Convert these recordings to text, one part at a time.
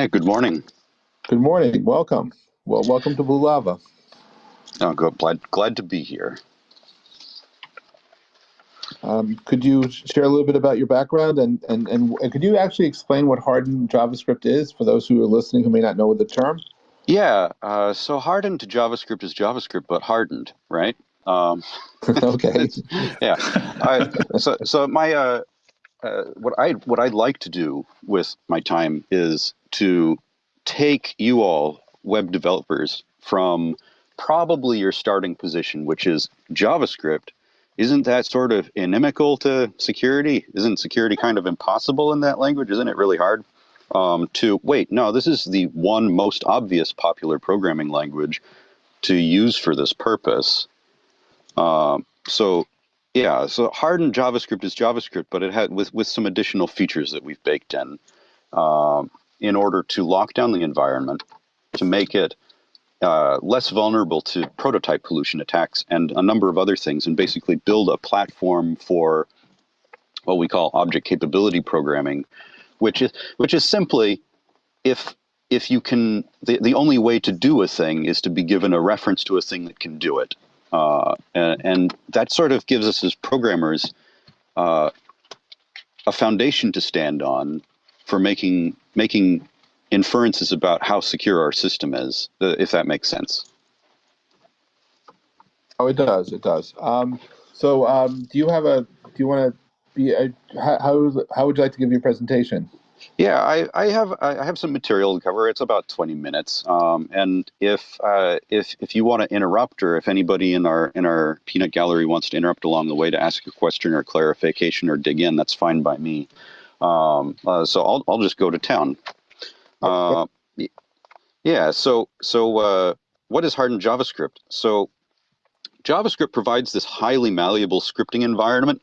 Hey, good morning. Good morning. Welcome. Well, welcome to Blue Lava. Oh, good. Glad, glad to be here. Um, could you share a little bit about your background and, and, and, and could you actually explain what hardened JavaScript is for those who are listening who may not know the term? Yeah. Uh, so hardened to JavaScript is JavaScript, but hardened, right? Um, okay. yeah. I, so, so my uh, uh, what I what I'd like to do with my time is to take you all web developers from probably your starting position, which is JavaScript. Isn't that sort of inimical to security? Isn't security kind of impossible in that language? Isn't it really hard? Um, to wait, no, this is the one most obvious popular programming language to use for this purpose. Um, so yeah, so hardened JavaScript is JavaScript, but it had with with some additional features that we've baked in um, in order to lock down the environment, to make it uh, less vulnerable to prototype pollution attacks and a number of other things, and basically build a platform for what we call object capability programming, which is which is simply if if you can the, the only way to do a thing is to be given a reference to a thing that can do it. Uh, and, and, that sort of gives us as programmers uh, a foundation to stand on for making making inferences about how secure our system is, uh, if that makes sense. Oh, it does. It does. Um, so, um, do you have a? Do you want to be? A, how how would you like to give your presentation? Yeah, I, I have I have some material to cover. It's about twenty minutes, um, and if uh, if if you want to interrupt, or if anybody in our in our peanut gallery wants to interrupt along the way to ask a question or clarification or dig in, that's fine by me. Um, uh, so I'll I'll just go to town. Uh, yeah. So so uh, what is hardened JavaScript? So JavaScript provides this highly malleable scripting environment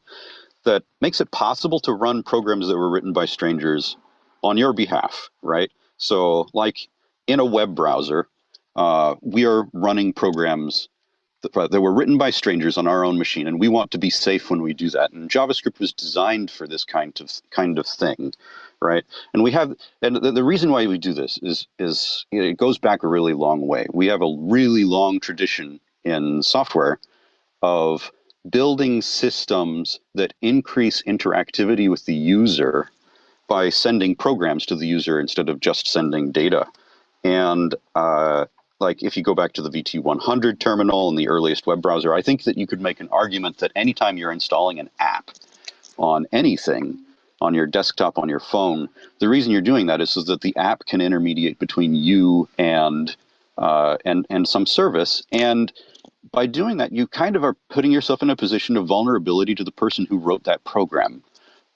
that makes it possible to run programs that were written by strangers on your behalf, right? So like in a web browser, uh, we are running programs that, that, were written by strangers on our own machine, and we want to be safe when we do that. And JavaScript was designed for this kind of kind of thing, right? And we have, and the, the reason why we do this is is it goes back a really long way. We have a really long tradition in software of building systems that increase interactivity with the user by sending programs to the user instead of just sending data. And uh, like if you go back to the VT100 terminal and the earliest web browser, I think that you could make an argument that anytime you're installing an app on anything, on your desktop, on your phone, the reason you're doing that is so that the app can intermediate between you and uh, and and some service. And by doing that, you kind of are putting yourself in a position of vulnerability to the person who wrote that program.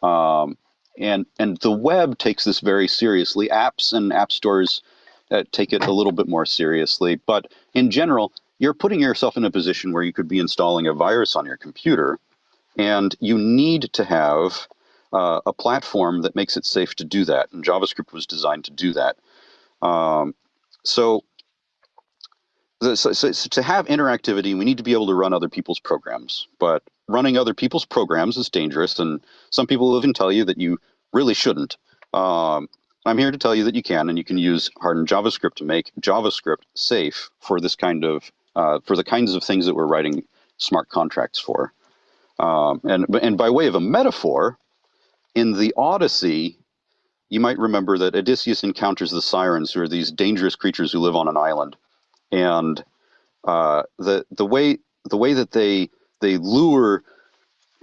Um, and and the web takes this very seriously. Apps and app stores uh, take it a little bit more seriously, but in general, you're putting yourself in a position where you could be installing a virus on your computer, and you need to have uh, a platform that makes it safe to do that. And JavaScript was designed to do that. Um, so, so, so, so, to have interactivity, we need to be able to run other people's programs. But running other people's programs is dangerous, and some people even tell you that you really shouldn't. Um, I'm here to tell you that you can, and you can use hardened JavaScript to make JavaScript safe for this kind of uh, for the kinds of things that we're writing smart contracts for. Um, and and by way of a metaphor, in the Odyssey, you might remember that Odysseus encounters the sirens, who are these dangerous creatures who live on an island, and uh, the the way the way that they they lure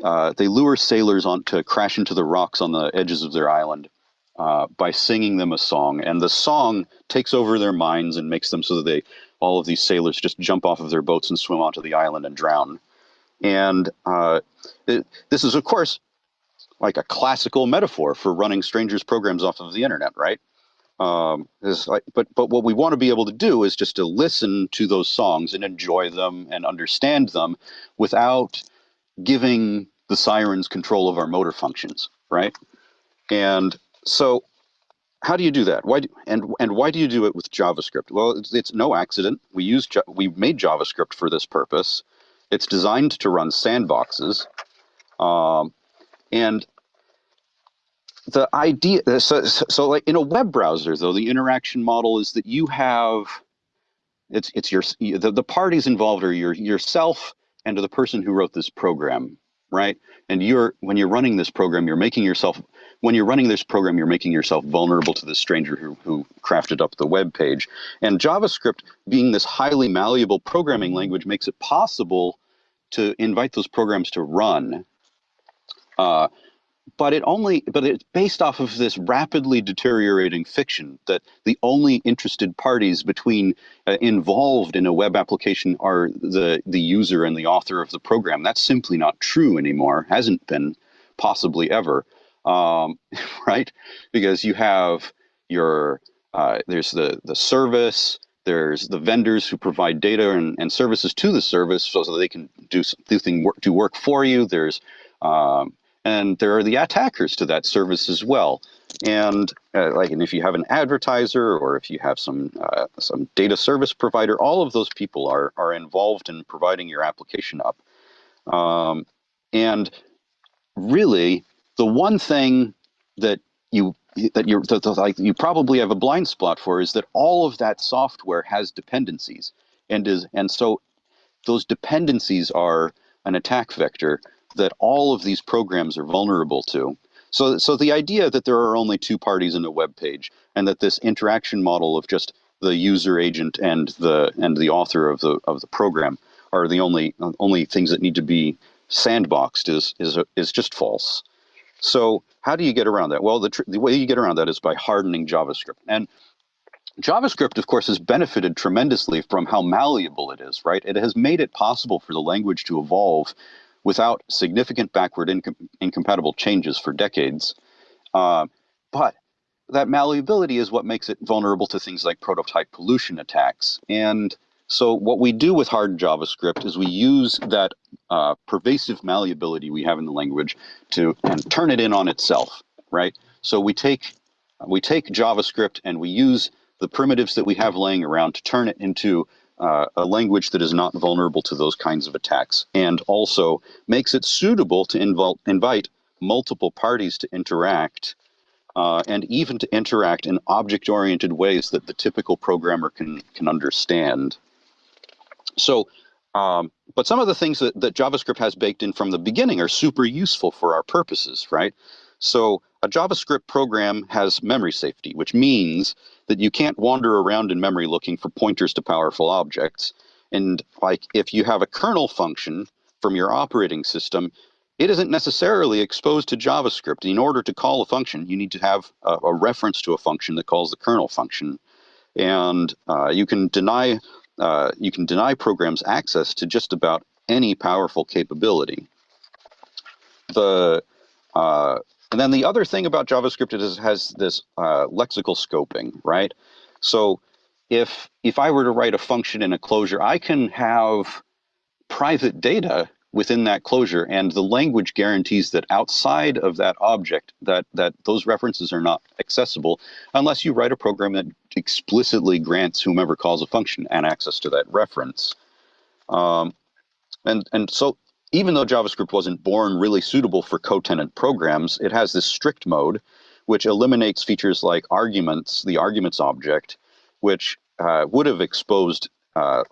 uh, they lure sailors on to crash into the rocks on the edges of their island uh, by singing them a song, and the song takes over their minds and makes them so that they all of these sailors just jump off of their boats and swim onto the island and drown. And uh, it, this is, of course, like a classical metaphor for running strangers' programs off of the internet, right? Um, like, but but what we want to be able to do is just to listen to those songs and enjoy them and understand them without giving the sirens control of our motor functions, right? And so how do you do that? Why do, and and why do you do it with JavaScript? Well, it's, it's no accident. We use we made JavaScript for this purpose. It's designed to run sandboxes, um, and the idea so, so, so like in a web browser though the interaction model is that you have it's it's your the, the parties involved are your yourself and the person who wrote this program right and you're when you're running this program you're making yourself when you're running this program you're making yourself vulnerable to the stranger who, who crafted up the web page. And javascript being this highly malleable programming language makes it possible to invite those programs to run. Uh, but it only but it's based off of this rapidly deteriorating fiction that the only interested parties between uh, involved in a web application are the the user and the author of the program. That's simply not true anymore. Hasn't been possibly ever um, right because you have your uh, there's the the service there's the vendors who provide data and, and services to the service so, that they can do do thing work do work for you there's um, and there are the attackers to that service as well. And uh, like, and if you have an advertiser or if you have some uh, some data service provider, all of those people are are involved in providing your application up. Um, and really, the one thing that you that you're that, like you probably have a blind spot for is that all of that software has dependencies, and is and so those dependencies are an attack vector that all of these programs are vulnerable to. So, so the idea that there are only two parties in a web page and that this interaction model of just the user agent and the and the author of the of the program are the only only things that need to be sandboxed is is is just false. So how do you get around that? Well, the, the way you get around that is by hardening JavaScript. And JavaScript, of course, has benefited tremendously from how malleable it is, right? It has made it possible for the language to evolve without significant backward incom incompatible changes for decades. Uh, but that malleability is what makes it vulnerable to things like prototype pollution attacks. And so what we do with hard JavaScript is we use that uh, pervasive malleability we have in the language to and turn it in on itself, right? So we take we take JavaScript and we use the primitives that we have laying around to turn it into uh, a language that is not vulnerable to those kinds of attacks and also makes it suitable to invite multiple parties to interact uh, and even to interact in object-oriented ways that the typical programmer can, can understand. So, um, but some of the things that, that JavaScript has baked in from the beginning are super useful for our purposes, right? So a JavaScript program has memory safety, which means that you can't wander around in memory looking for pointers to powerful objects. And like if you have a kernel function from your operating system, it isn't necessarily exposed to JavaScript. In order to call a function, you need to have a, a reference to a function that calls the kernel function. And uh, you can deny uh, you can deny programs access to just about any powerful capability. The uh, and then the other thing about JavaScript is it has this uh, lexical scoping, right? So if if I were to write a function in a closure, I can have private data within that closure, and the language guarantees that outside of that object, that that those references are not accessible unless you write a program that explicitly grants whomever calls a function an access to that reference. Um, and and so even though JavaScript wasn't born really suitable for co-tenant programs, it has this strict mode, which eliminates features like arguments, the arguments object, which uh, would have exposed uh,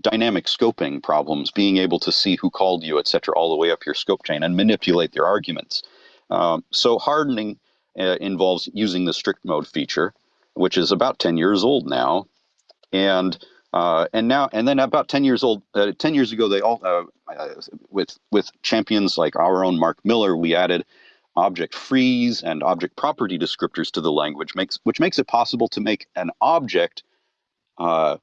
dynamic scoping problems, being able to see who called you, et cetera, all the way up your scope chain and manipulate their arguments. Um, so hardening uh, involves using the strict mode feature, which is about 10 years old now. And uh, and now, and then about 10 years old, uh, 10 years ago, they all, uh, uh, with, with champions like our own Mark Miller, we added object freeze and object property descriptors to the language, makes, which makes it possible to make an object, uh,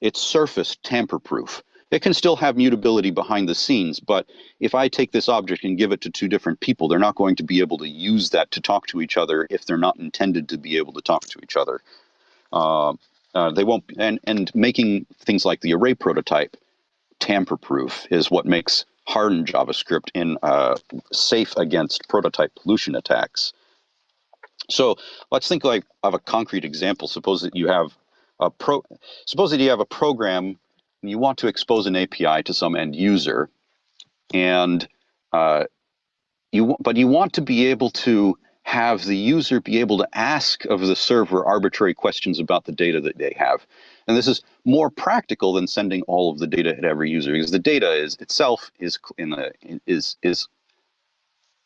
its surface tamper-proof. It can still have mutability behind the scenes, but if I take this object and give it to two different people, they're not going to be able to use that to talk to each other if they're not intended to be able to talk to each other. Uh, uh, they won't, and, and making things like the array prototype tamper-proof is what makes hardened JavaScript in uh, safe against prototype pollution attacks. So let's think like of a concrete example. Suppose that you have a pro, suppose that you have a program and you want to expose an API to some end user, and uh, you but you want to be able to have the user be able to ask of the server arbitrary questions about the data that they have. And this is more practical than sending all of the data at every user because the data is itself is in the is is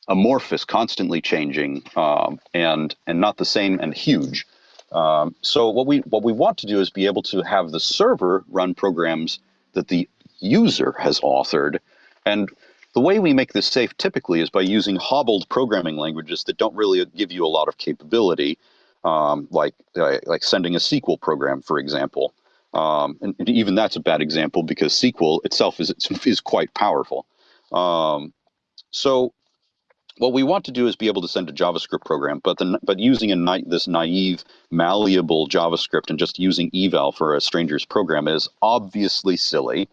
amorphous, constantly changing, um, and and not the same and huge. Um, so what we what we want to do is be able to have the server run programs that the user has authored, and the way we make this safe typically is by using hobbled programming languages that don't really give you a lot of capability, um, like uh, like sending a SQL program, for example. Um, and, and, even that's a bad example because SQL itself is is quite powerful. Um, so what we want to do is be able to send a JavaScript program, but the, but using a this naive, malleable JavaScript and just using eval for a stranger's program is obviously silly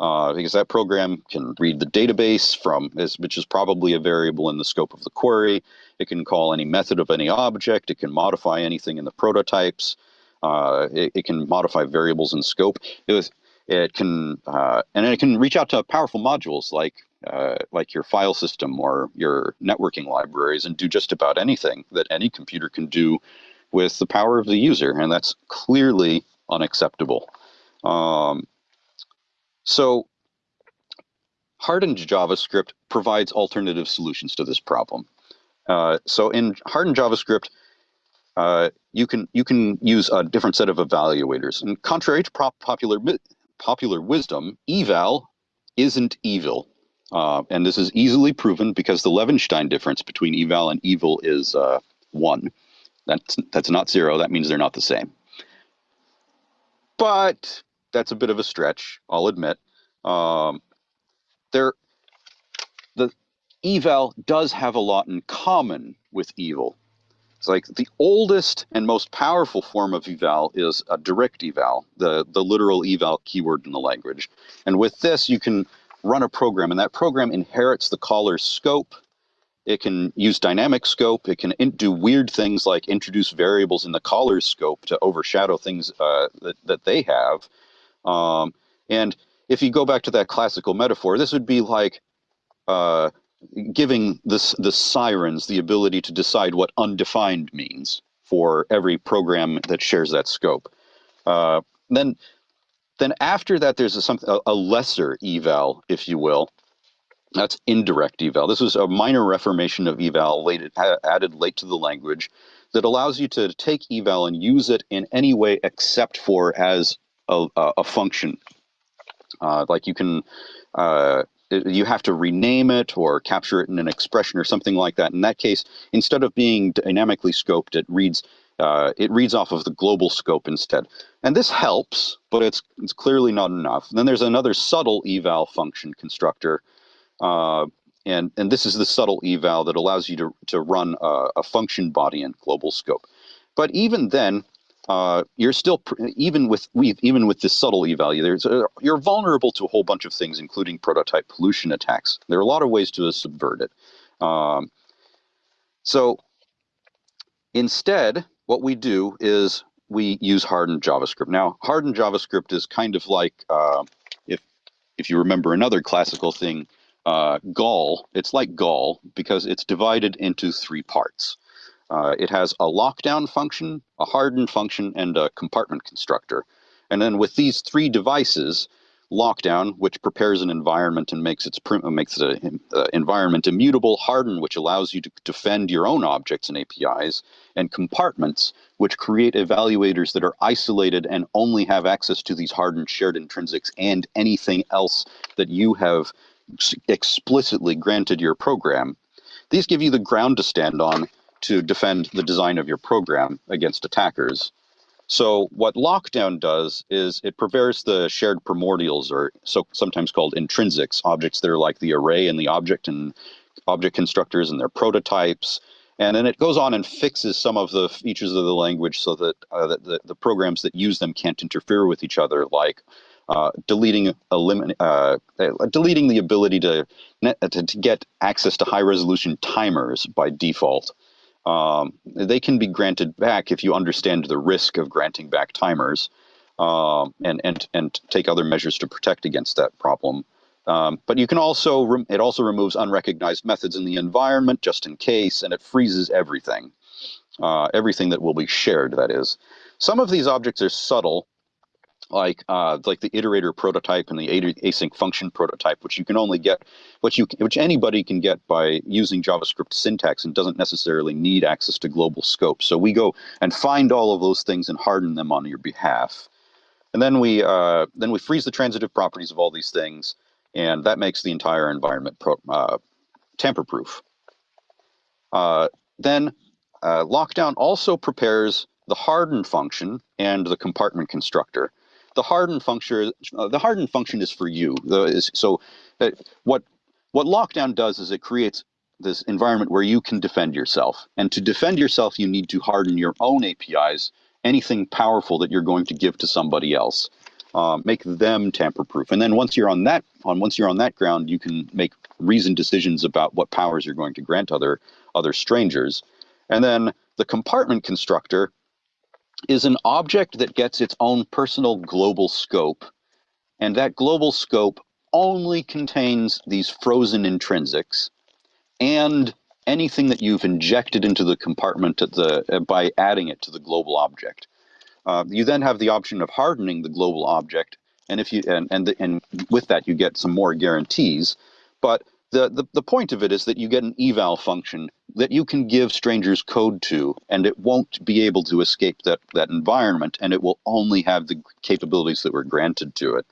uh, because that program can read the database from, which is probably a variable in the scope of the query. It can call any method of any object. It can modify anything in the prototypes. Uh, it, it, can modify variables in scope. It, was, it can, uh, and it can reach out to powerful modules like uh, like your file system or your networking libraries and do just about anything that any computer can do with the power of the user, and that's clearly unacceptable. Um, so hardened JavaScript provides alternative solutions to this problem. Uh, so in hardened JavaScript, uh, you can you can use a different set of evaluators. And contrary to popular popular wisdom, eval isn't evil. Uh, and this is easily proven because the Levenshtein difference between eval and evil is uh, one. That's that's not zero. That means they're not the same. But that's a bit of a stretch, I'll admit. Um, there, the eval does have a lot in common with evil. It's like the oldest and most powerful form of eval is a direct eval, the, the literal eval keyword in the language. And with this, you can run a program, and that program inherits the caller's scope. It can use dynamic scope. It can do weird things like introduce variables in the caller's scope to overshadow things uh, that, that they have. Um, and if you go back to that classical metaphor, this would be like uh, giving this the sirens the ability to decide what undefined means for every program that shares that scope. Uh, then, then after that, there's a, a lesser eval, if you will. That's indirect eval. This was a minor reformation of eval late, added late to the language that allows you to take eval and use it in any way except for as a, a function. Uh, like you can, uh, you have to rename it or capture it in an expression or something like that. In that case, instead of being dynamically scoped, it reads uh, it reads off of the global scope instead. And this helps, but it's it's clearly not enough. And then there's another subtle eval function constructor. Uh, and, and this is the subtle eval that allows you to, to run a, a function body in global scope. But even then, uh, you're still even with we even with this subtle eval, there's a, you're vulnerable to a whole bunch of things, including prototype pollution attacks. There are a lot of ways to subvert it. Um, so instead, what we do is we use hardened JavaScript. Now, hardened JavaScript is kind of like uh, if if you remember another classical thing, uh, Gaul. It's like Gaul because it's divided into three parts. Uh, it has a lockdown function, a hardened function, and a compartment constructor. And then with these three devices, lockdown, which prepares an environment and makes its makes the uh, environment immutable, harden, which allows you to defend your own objects and APIs, and compartments, which create evaluators that are isolated and only have access to these hardened shared intrinsics and anything else that you have explicitly granted your program. These give you the ground to stand on to defend the design of your program against attackers. So what lockdown does is it prepares the shared primordials, or so sometimes called intrinsics, objects that are like the array and the object and object constructors and their prototypes. And then it goes on and fixes some of the features of the language so that, uh, that the, the programs that use them can't interfere with each other, like uh, deleting elimin uh, deleting the ability to, to, to get access to high resolution timers by default um, they can be granted back if you understand the risk of granting back timers um, and, and, and take other measures to protect against that problem. Um, but you can also, it also removes unrecognized methods in the environment just in case, and it freezes everything. Uh, everything that will be shared, that is. Some of these objects are subtle, like uh, like the iterator prototype and the async function prototype, which you can only get, which you which anybody can get by using JavaScript syntax and doesn't necessarily need access to global scope. So we go and find all of those things and harden them on your behalf, and then we uh, then we freeze the transitive properties of all these things, and that makes the entire environment uh, tamper-proof. Uh, then uh, Lockdown also prepares the harden function and the compartment constructor the harden function uh, the harden function is for you. The, is, so uh, what what lockdown does is it creates this environment where you can defend yourself. And to defend yourself, you need to harden your own APIs, anything powerful that you're going to give to somebody else. Uh, make them tamper proof. And then once you're on that on once you're on that ground, you can make reasoned decisions about what powers you're going to grant other other strangers. And then the compartment constructor is an object that gets its own personal global scope. And that global scope only contains these frozen intrinsics and anything that you've injected into the compartment at the, uh, by adding it to the global object. Uh, you then have the option of hardening the global object, and if you and and, the, and with that you get some more guarantees. But the, the, the point of it is that you get an eval function that you can give strangers code to, and it won't be able to escape that, that environment, and it will only have the capabilities that were granted to it.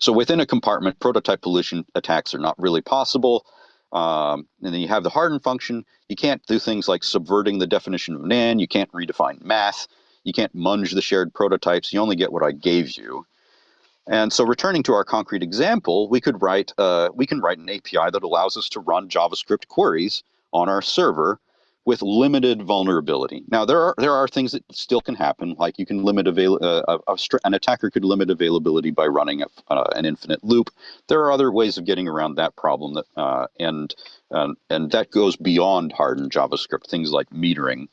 So within a compartment, prototype pollution attacks are not really possible. Um, and then you have the harden function. You can't do things like subverting the definition of NaN. You can't redefine math. You can't munge the shared prototypes. You only get what I gave you. And so returning to our concrete example, we could write uh, we can write an API that allows us to run JavaScript queries on our server with limited vulnerability. Now there are there are things that still can happen, like you can limit avail uh, a, an attacker could limit availability by running a, uh, an infinite loop. There are other ways of getting around that problem, that uh, and and that goes beyond hardened JavaScript. Things like metering.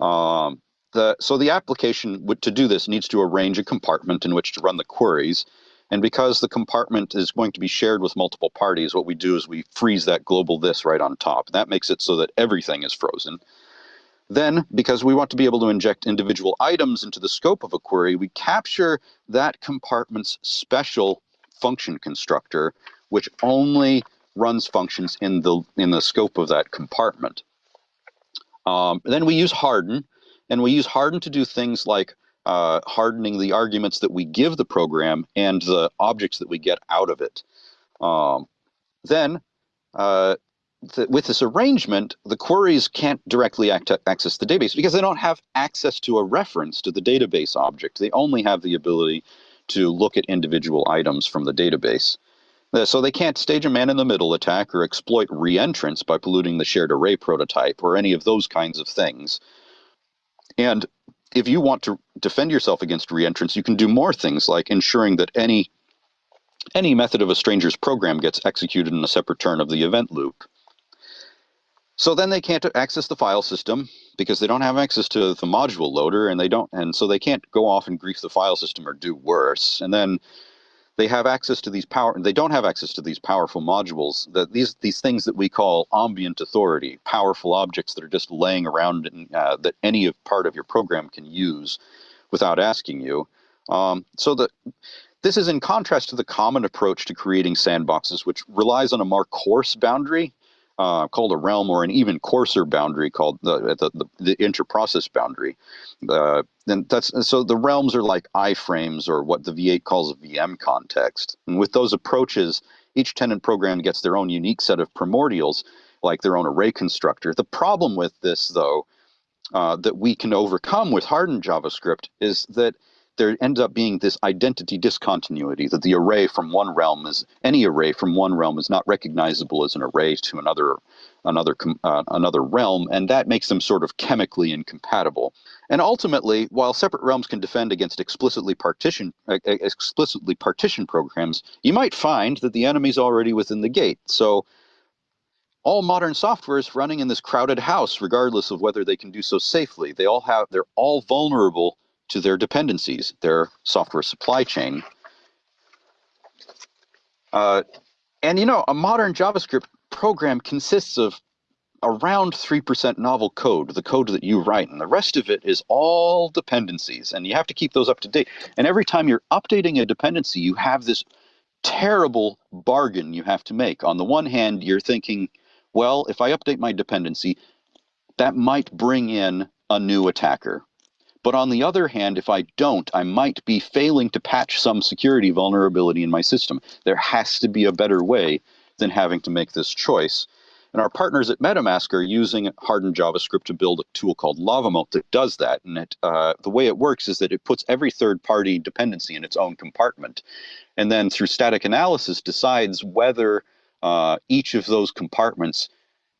Um, the, so the application to do this needs to arrange a compartment in which to run the queries. And because the compartment is going to be shared with multiple parties, what we do is we freeze that global this right on top. That makes it so that everything is frozen. Then, because we want to be able to inject individual items into the scope of a query, we capture that compartment's special function constructor, which only runs functions in the in the scope of that compartment. Um, then we use harden, and we use harden to do things like uh, hardening the arguments that we give the program and the objects that we get out of it. Um, then, uh, th with this arrangement, the queries can't directly access the database because they don't have access to a reference to the database object. They only have the ability to look at individual items from the database. Uh, so they can't stage a man-in-the-middle attack or exploit reentrance by polluting the shared array prototype or any of those kinds of things. And if you want to defend yourself against reentrance, you can do more things like ensuring that any any method of a stranger's program gets executed in a separate turn of the event loop. So then they can't access the file system because they don't have access to the module loader and they don't and so they can't go off and grief the file system or do worse. And then they have access to these power they don't have access to these powerful modules that these these things that we call ambient authority powerful objects that are just laying around in, uh, that any of part of your program can use without asking you. Um, so that this is in contrast to the common approach to creating sandboxes which relies on a more coarse boundary uh, called a realm or an even coarser boundary called the the, the, the interprocess boundary. Uh, and that's so the realms are like iframes or what the V8 calls a VM context. And with those approaches, each tenant program gets their own unique set of primordials, like their own array constructor. The problem with this, though, uh, that we can overcome with hardened JavaScript is that there ends up being this identity discontinuity that the array from one realm is any array from one realm is not recognizable as an array to another another uh, another realm and that makes them sort of chemically incompatible. And ultimately while separate realms can defend against explicitly partition uh, explicitly partition programs you might find that the enemy is already within the gate. So all modern software is running in this crowded house regardless of whether they can do so safely. They all have they're all vulnerable to their dependencies, their software supply chain. Uh, and you know, a modern JavaScript program consists of around 3% novel code, the code that you write, and the rest of it is all dependencies, and you have to keep those up to date. And every time you're updating a dependency, you have this terrible bargain you have to make. On the one hand, you're thinking, well, if I update my dependency, that might bring in a new attacker. But on the other hand, if I don't, I might be failing to patch some security vulnerability in my system. There has to be a better way than having to make this choice. And our partners at MetaMask are using hardened JavaScript to build a tool called LavaMoat that does that. And it, uh, the way it works is that it puts every third-party dependency in its own compartment, and then through static analysis decides whether uh, each of those compartments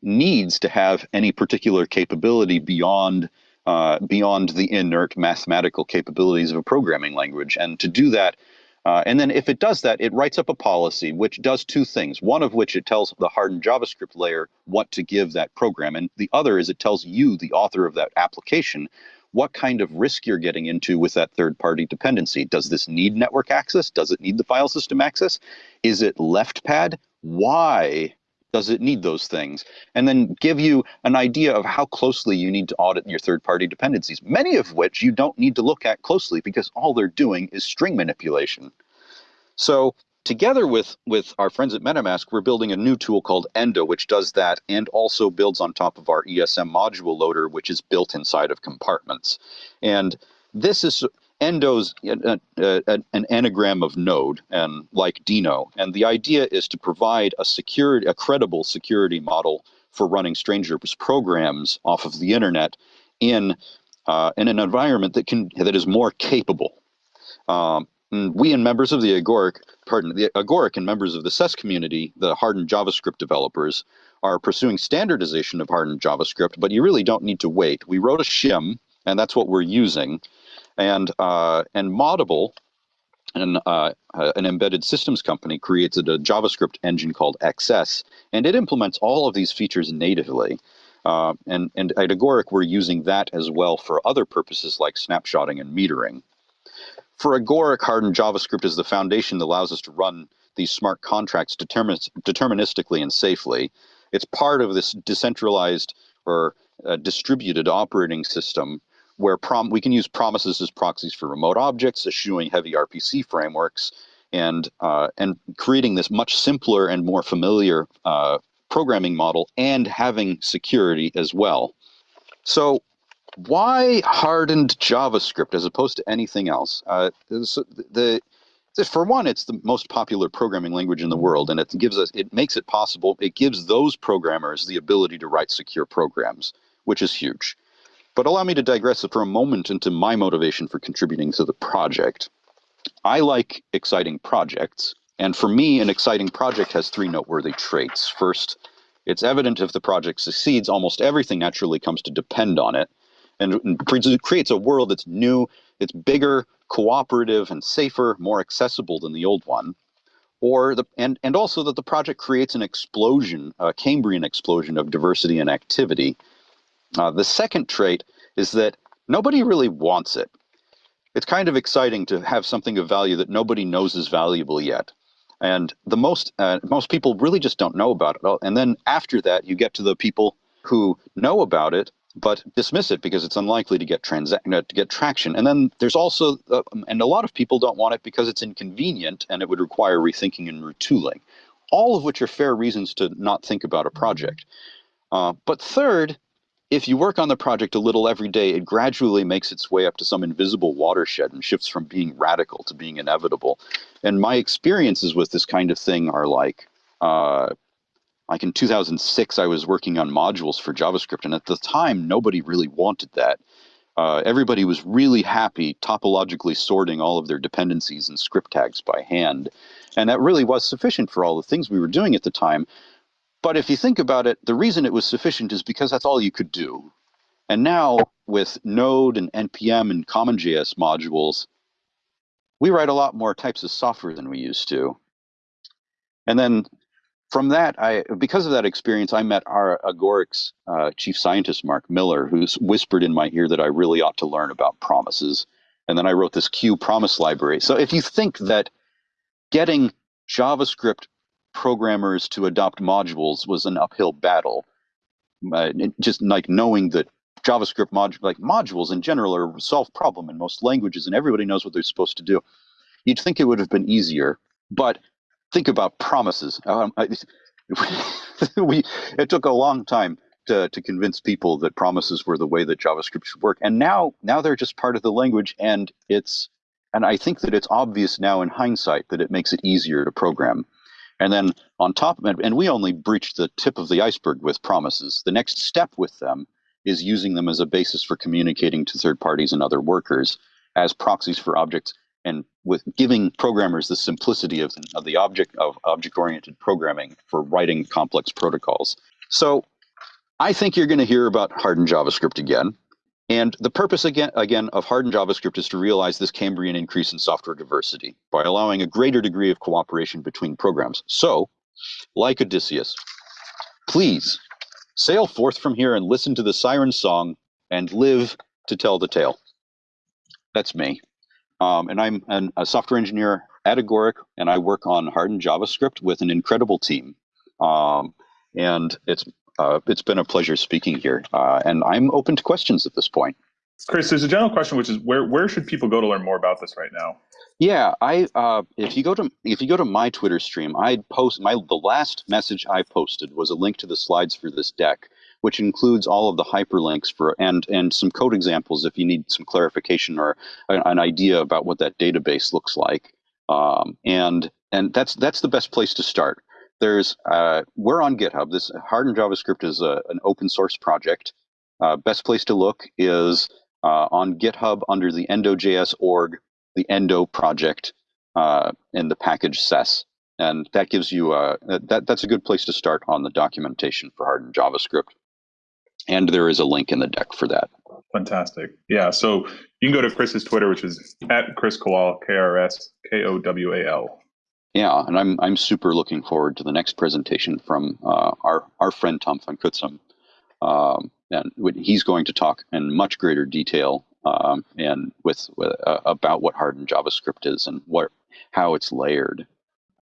needs to have any particular capability beyond uh, beyond the inert mathematical capabilities of a programming language. And to do that, uh, and then if it does that, it writes up a policy which does two things. One of which it tells the hardened JavaScript layer what to give that program. And the other is it tells you, the author of that application, what kind of risk you're getting into with that third party dependency. Does this need network access? Does it need the file system access? Is it left pad? Why does it need those things? And then give you an idea of how closely you need to audit your third-party dependencies, many of which you don't need to look at closely because all they're doing is string manipulation. So together with, with our friends at MetaMask, we're building a new tool called Endo, which does that and also builds on top of our ESM module loader, which is built inside of compartments. And this is Endo's uh, uh, an anagram of node and like dino And the idea is to provide a security, a credible security model for running strangers programs off of the internet in uh, in an environment that can that is more capable. Um, we and members of the Agoric, pardon, the Agoric and members of the SES community, the hardened JavaScript developers, are pursuing standardization of hardened JavaScript, but you really don't need to wait. We wrote a shim, and that's what we're using. And uh, and Moddable, an, uh, an embedded systems company, created a JavaScript engine called XS, and it implements all of these features natively. Uh, and, and at Agoric, we're using that as well for other purposes like snapshotting and metering. For Agoric, hardened JavaScript is the foundation that allows us to run these smart contracts deterministically and safely. It's part of this decentralized or uh, distributed operating system where prom we can use promises as proxies for remote objects, eschewing heavy RPC frameworks, and uh, and creating this much simpler and more familiar uh, programming model, and having security as well. So, why hardened JavaScript as opposed to anything else? Uh, so the, the for one, it's the most popular programming language in the world, and it gives us it makes it possible. It gives those programmers the ability to write secure programs, which is huge. But allow me to digress for a moment into my motivation for contributing to the project. I like exciting projects, and for me, an exciting project has three noteworthy traits. First, it's evident if the project succeeds, almost everything naturally comes to depend on it, and creates a world that's new, it's bigger, cooperative, and safer, more accessible than the old one. Or the and, and also that the project creates an explosion, a Cambrian explosion of diversity and activity, uh, the second trait is that nobody really wants it. It's kind of exciting to have something of value that nobody knows is valuable yet. And the most uh, most people really just don't know about it. And then after that, you get to the people who know about it but dismiss it because it's unlikely to get uh, to get traction. And then there's also uh, and a lot of people don't want it because it's inconvenient and it would require rethinking and retooling. All of which are fair reasons to not think about a project. Uh, but third, if you work on the project a little every day, it gradually makes its way up to some invisible watershed and shifts from being radical to being inevitable. And my experiences with this kind of thing are like, uh, like in 2006, I was working on modules for JavaScript, and at the time, nobody really wanted that. Uh, everybody was really happy topologically sorting all of their dependencies and script tags by hand. And that really was sufficient for all the things we were doing at the time. But if you think about it, the reason it was sufficient is because that's all you could do. And now with Node and NPM and CommonJS modules, we write a lot more types of software than we used to. And then from that, I because of that experience, I met our Agoric's uh, chief scientist, Mark Miller, who's whispered in my ear that I really ought to learn about promises. And then I wrote this Q promise library. So if you think that getting JavaScript programmers to adopt modules was an uphill battle. Uh, just like knowing that JavaScript mod- like modules in general are a solved problem in most languages, and everybody knows what they're supposed to do. You'd think it would have been easier, but think about promises. Um, I, we it took a long time to, to convince people that promises were the way that JavaScript should work, and now now they're just part of the language, and it's and I think that it's obvious now in hindsight that it makes it easier to program. And then on top of it, and we only breached the tip of the iceberg with promises. The next step with them is using them as a basis for communicating to third parties and other workers as proxies for objects and with giving programmers the simplicity of, of the object of object-oriented programming for writing complex protocols. So I think you're going to hear about hardened JavaScript again. And the purpose again, again of hardened JavaScript is to realize this Cambrian increase in software diversity by allowing a greater degree of cooperation between programs. So, like Odysseus, please sail forth from here and listen to the siren song and live to tell the tale. That's me. Um, and I'm an, a software engineer at Agoric, and I work on hardened JavaScript with an incredible team. Um, and it's uh, it's been a pleasure speaking here. Uh, and I'm open to questions at this point. Kris, there's a general question, which is where where should people go to learn more about this right now? Yeah, I uh, if you go to if you go to my Twitter stream, I post my the last message I posted was a link to the slides for this deck, which includes all of the hyperlinks for and and some code examples if you need some clarification or an, an idea about what that database looks like. Um, and and that's that's the best place to start. There's uh, we're on GitHub. This hardened JavaScript is a, an open source project. Uh, best place to look is uh, on GitHub under the endo.js org, the endo project, uh, in the package SES. And that gives you a, that, that's a good place to start on the documentation for hardened JavaScript. And there is a link in the deck for that. Fantastic. Yeah. So you can go to Kris's Twitter, which is at Kris Kowal, K R S K O W A L. Yeah, and I'm I'm super looking forward to the next presentation from uh, our our friend Tom van Cutsem. Um, and he's going to talk in much greater detail um, and with, with uh, about what hardened JavaScript is and what how it's layered.